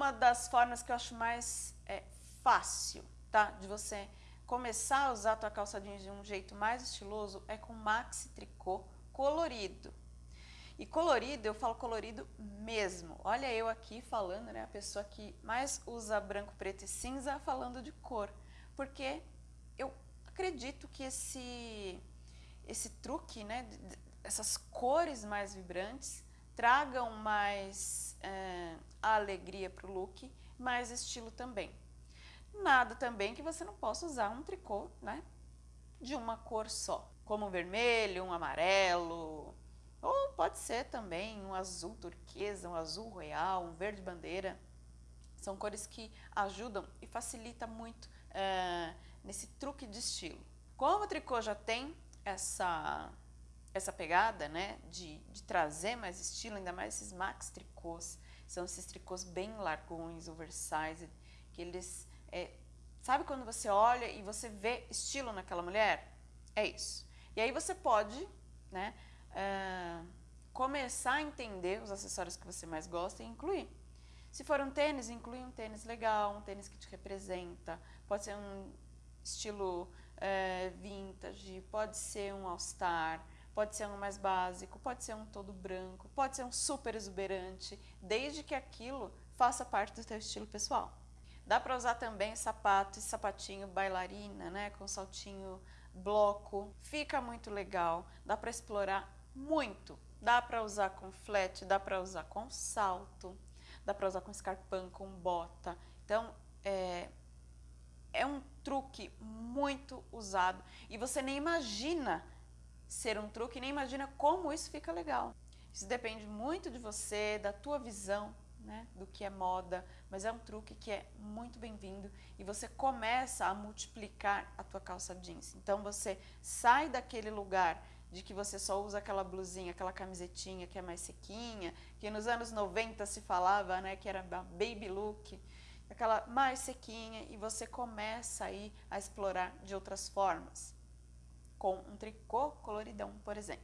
uma das formas que eu acho mais é, fácil, tá? De você começar a usar a tua calça jeans de um jeito mais estiloso é com maxi tricô colorido. E colorido, eu falo colorido mesmo. Olha eu aqui falando, né, a pessoa que mais usa branco, preto e cinza falando de cor. Porque eu acredito que esse, esse truque, né, essas cores mais vibrantes, tragam mais é, alegria para o look, mais estilo também. Nada também que você não possa usar um tricô né, de uma cor só, como um vermelho, um amarelo, ou pode ser também um azul turquesa, um azul royal, um verde bandeira. São cores que ajudam e facilita muito uh, nesse truque de estilo. Como o tricô já tem essa, essa pegada né, de, de trazer mais estilo, ainda mais esses max tricôs, são esses tricôs bem largões, oversized, que eles... É, sabe quando você olha e você vê estilo naquela mulher? É isso. E aí você pode né, uh, começar a entender os acessórios que você mais gosta e incluir. Se for um tênis, inclui um tênis legal, um tênis que te representa. Pode ser um estilo uh, vintage, pode ser um all-star, pode ser um mais básico, pode ser um todo branco, pode ser um super exuberante, desde que aquilo faça parte do teu estilo pessoal. Dá para usar também sapato e sapatinho bailarina, né, com saltinho bloco, fica muito legal, dá para explorar muito. Dá para usar com flat, dá para usar com salto, dá para usar com escarpão, com bota. Então, é, é um truque muito usado e você nem imagina ser um truque, nem imagina como isso fica legal. Isso depende muito de você, da tua visão, né, do que é moda, mas é um truque que é muito bem-vindo e você começa a multiplicar a tua calça jeans. Então você sai daquele lugar de que você só usa aquela blusinha, aquela camisetinha que é mais sequinha, que nos anos 90 se falava né, que era baby look, aquela mais sequinha, e você começa aí a explorar de outras formas, com um tricô coloridão, por exemplo.